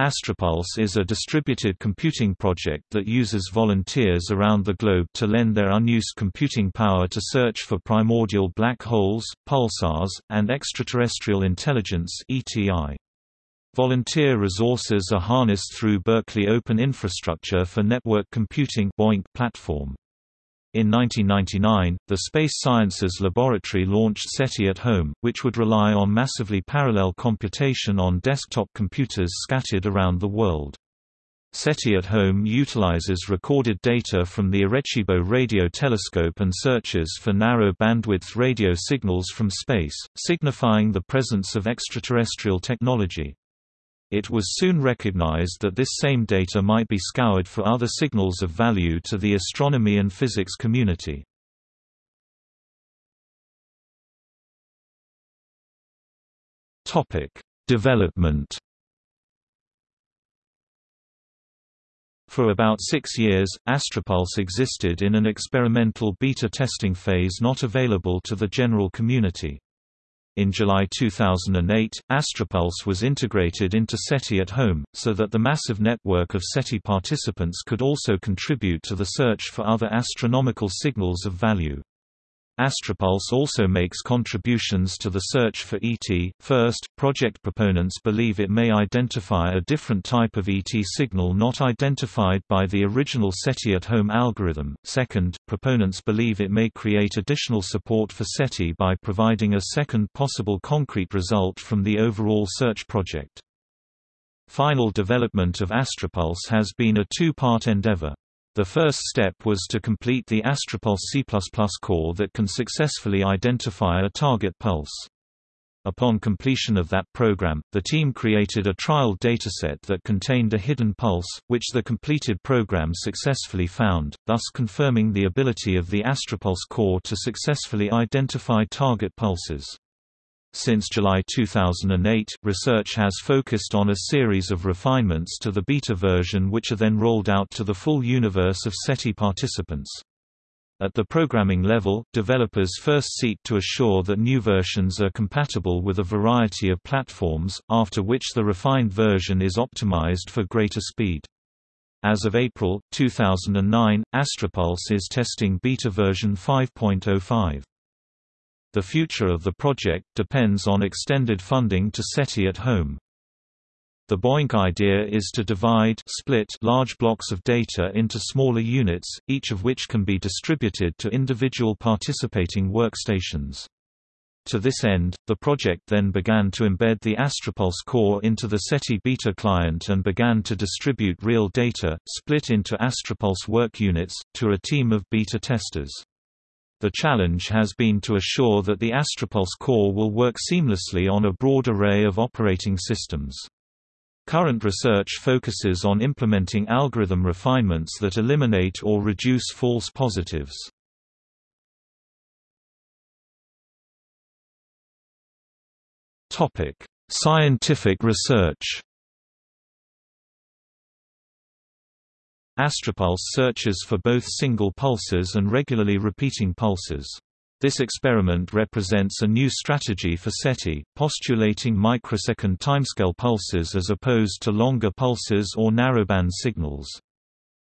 Astropulse is a distributed computing project that uses volunteers around the globe to lend their unused computing power to search for primordial black holes, pulsars, and extraterrestrial intelligence (ETI). Volunteer resources are harnessed through Berkeley Open Infrastructure for Network Computing platform. In 1999, the Space Sciences Laboratory launched SETI at Home, which would rely on massively parallel computation on desktop computers scattered around the world. SETI at Home utilizes recorded data from the Arecibo radio telescope and searches for narrow bandwidth radio signals from space, signifying the presence of extraterrestrial technology. It was soon recognized that this same data might be scoured for other signals of value to the astronomy and physics community. Development For about six years, Astropulse existed in an experimental beta testing phase not available to the general community. In July 2008, Astropulse was integrated into SETI at Home, so that the massive network of SETI participants could also contribute to the search for other astronomical signals of value. Astropulse also makes contributions to the search for ET. First, project proponents believe it may identify a different type of ET signal not identified by the original SETI at home algorithm. Second, proponents believe it may create additional support for SETI by providing a second possible concrete result from the overall search project. Final development of Astropulse has been a two-part endeavor. The first step was to complete the Astropulse C++ core that can successfully identify a target pulse. Upon completion of that program, the team created a trial dataset that contained a hidden pulse, which the completed program successfully found, thus confirming the ability of the Astropulse core to successfully identify target pulses. Since July 2008, research has focused on a series of refinements to the beta version which are then rolled out to the full universe of SETI participants. At the programming level, developers first seek to assure that new versions are compatible with a variety of platforms, after which the refined version is optimized for greater speed. As of April, 2009, Astropulse is testing beta version 5.05. The future of the project depends on extended funding to SETI at home. The BOINC idea is to divide split large blocks of data into smaller units, each of which can be distributed to individual participating workstations. To this end, the project then began to embed the Astropulse core into the SETI beta client and began to distribute real data, split into Astropulse work units, to a team of beta testers. The challenge has been to assure that the Astropulse core will work seamlessly on a broad array of operating systems. Current research focuses on implementing algorithm refinements that eliminate or reduce false positives. Scientific research Astropulse searches for both single pulses and regularly repeating pulses. This experiment represents a new strategy for SETI, postulating microsecond timescale pulses as opposed to longer pulses or narrowband signals.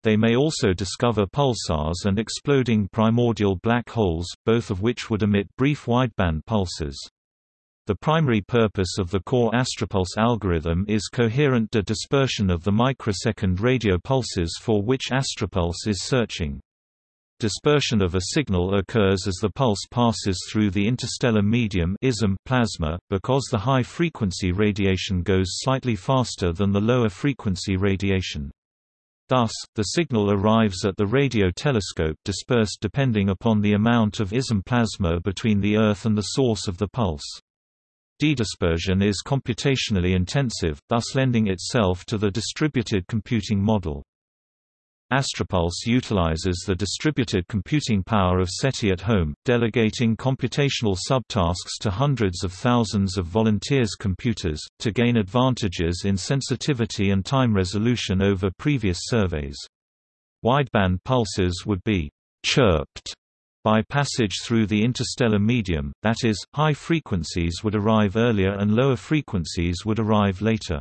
They may also discover pulsars and exploding primordial black holes, both of which would emit brief wideband pulses. The primary purpose of the core Astropulse algorithm is coherent de dispersion of the microsecond radio pulses for which Astropulse is searching. Dispersion of a signal occurs as the pulse passes through the interstellar medium ISM plasma, because the high-frequency radiation goes slightly faster than the lower-frequency radiation. Thus, the signal arrives at the radio telescope dispersed depending upon the amount of ISM plasma between the Earth and the source of the pulse. D-dispersion is computationally intensive, thus lending itself to the distributed computing model. Astropulse utilizes the distributed computing power of SETI at home, delegating computational subtasks to hundreds of thousands of volunteers' computers, to gain advantages in sensitivity and time resolution over previous surveys. Wideband pulses would be chirped by passage through the interstellar medium, that is, high frequencies would arrive earlier and lower frequencies would arrive later.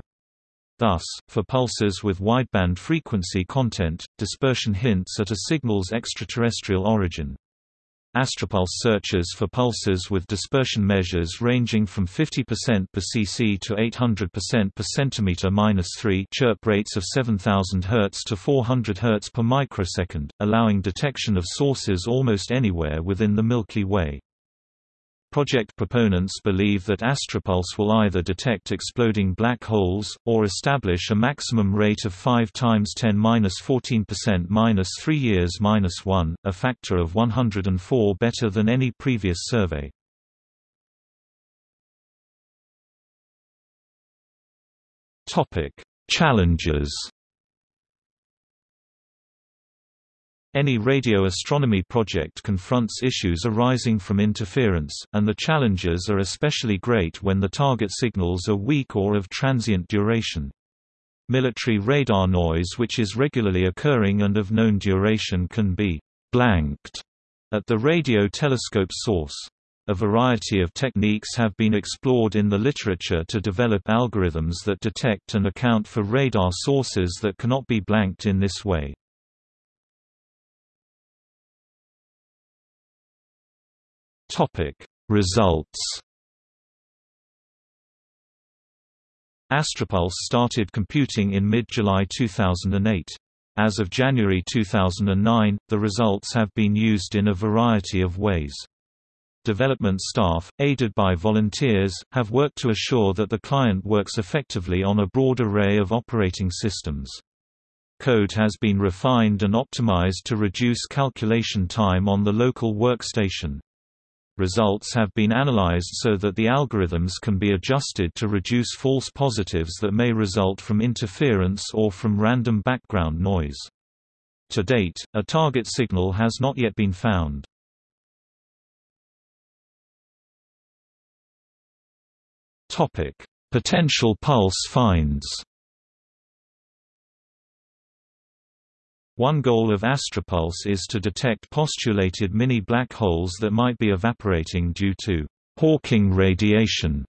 Thus, for pulses with wideband frequency content, dispersion hints at a signal's extraterrestrial origin. Astropulse searches for pulses with dispersion measures ranging from 50% per cc to 800% per centimeter-3 chirp rates of 7000 Hz to 400 Hz per microsecond, allowing detection of sources almost anywhere within the Milky Way. Project proponents believe that Astropulse will either detect exploding black holes, or establish a maximum rate of 5 times 10-14% 3 years 1, a factor of 104 better than any previous survey. Challenges Any radio astronomy project confronts issues arising from interference, and the challenges are especially great when the target signals are weak or of transient duration. Military radar noise which is regularly occurring and of known duration can be «blanked» at the radio telescope source. A variety of techniques have been explored in the literature to develop algorithms that detect and account for radar sources that cannot be blanked in this way. Topic Results Astropulse started computing in mid-July 2008. As of January 2009, the results have been used in a variety of ways. Development staff, aided by volunteers, have worked to assure that the client works effectively on a broad array of operating systems. Code has been refined and optimized to reduce calculation time on the local workstation. Results have been analyzed so that the algorithms can be adjusted to reduce false positives that may result from interference or from random background noise. To date, a target signal has not yet been found. Potential pulse finds One goal of Astropulse is to detect postulated mini-black holes that might be evaporating due to Hawking radiation.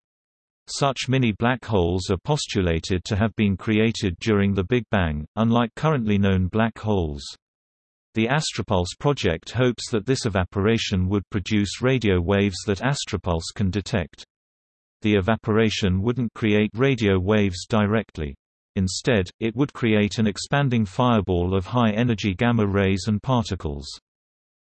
Such mini-black holes are postulated to have been created during the Big Bang, unlike currently known black holes. The Astropulse project hopes that this evaporation would produce radio waves that Astropulse can detect. The evaporation wouldn't create radio waves directly. Instead, it would create an expanding fireball of high-energy gamma rays and particles.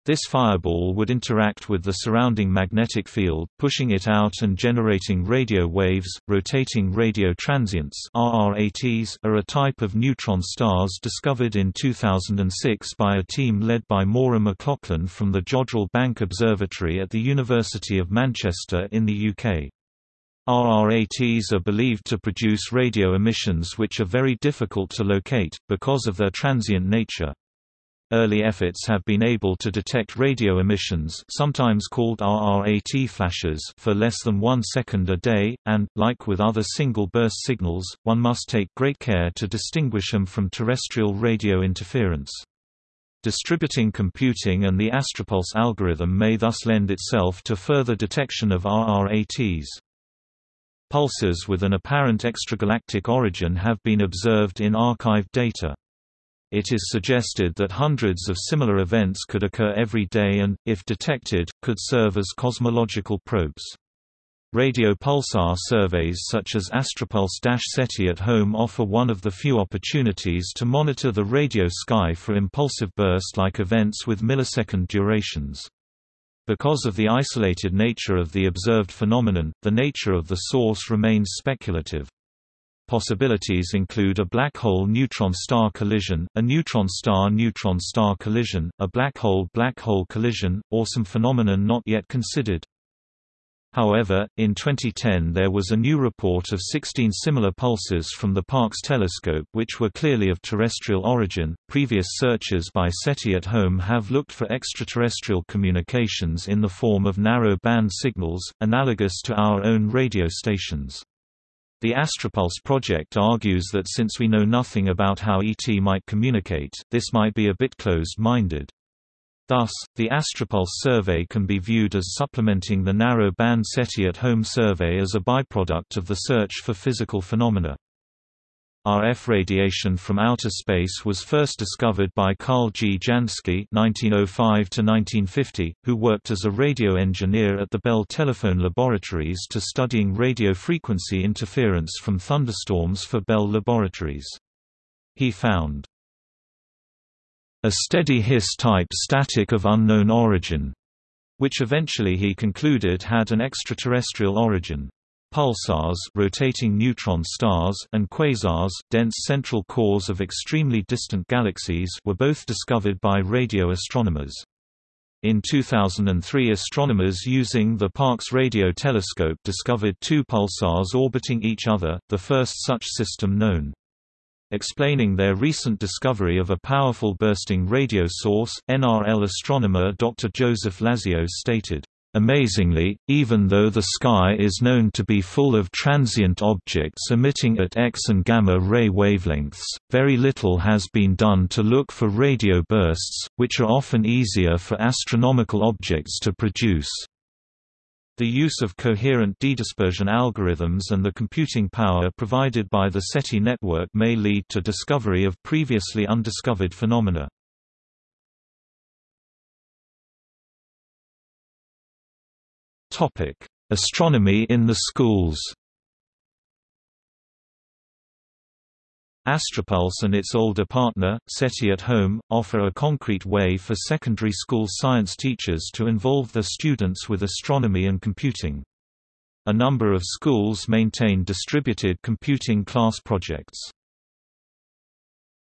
This fireball would interact with the surrounding magnetic field, pushing it out and generating radio waves. Rotating radio transients (RRATs) are a type of neutron stars discovered in 2006 by a team led by Maura McLaughlin from the Jodrell Bank Observatory at the University of Manchester in the UK. RRATs are believed to produce radio emissions which are very difficult to locate, because of their transient nature. Early efforts have been able to detect radio emissions sometimes called RRAT flashes for less than one second a day, and, like with other single-burst signals, one must take great care to distinguish them from terrestrial radio interference. Distributing computing and the Astropulse algorithm may thus lend itself to further detection of RRATs. Pulses with an apparent extragalactic origin have been observed in archived data. It is suggested that hundreds of similar events could occur every day and, if detected, could serve as cosmological probes. Radio pulsar surveys such as Astropulse-SETI at home offer one of the few opportunities to monitor the radio sky for impulsive burst-like events with millisecond durations. Because of the isolated nature of the observed phenomenon, the nature of the source remains speculative. Possibilities include a black hole neutron star collision, a neutron star neutron star collision, a black hole black hole collision, or some phenomenon not yet considered. However, in 2010 there was a new report of 16 similar pulses from the Parkes telescope which were clearly of terrestrial origin. Previous searches by SETI at home have looked for extraterrestrial communications in the form of narrow band signals, analogous to our own radio stations. The Astropulse project argues that since we know nothing about how ET might communicate, this might be a bit closed-minded. Thus, the Astropulse survey can be viewed as supplementing the narrow-band SETI at home survey as a byproduct of the search for physical phenomena. RF radiation from outer space was first discovered by Karl G. Jansky (1905–1950), who worked as a radio engineer at the Bell Telephone Laboratories to studying radio frequency interference from thunderstorms for Bell Laboratories. He found a steady Hiss-type static of unknown origin, which eventually he concluded had an extraterrestrial origin. Pulsars rotating neutron stars and quasars dense central cores of extremely distant galaxies were both discovered by radio astronomers. In 2003 astronomers using the Parkes radio telescope discovered two pulsars orbiting each other, the first such system known. Explaining their recent discovery of a powerful bursting radio source, NRL astronomer Dr. Joseph Lazio stated, Amazingly, even though the sky is known to be full of transient objects emitting at X and gamma ray wavelengths, very little has been done to look for radio bursts, which are often easier for astronomical objects to produce. The use of coherent dedispersion algorithms and the computing power provided by the SETI network may lead to discovery of previously undiscovered phenomena. Astronomy in the schools. Astropulse and its older partner, SETI at Home, offer a concrete way for secondary school science teachers to involve their students with astronomy and computing. A number of schools maintain distributed computing class projects.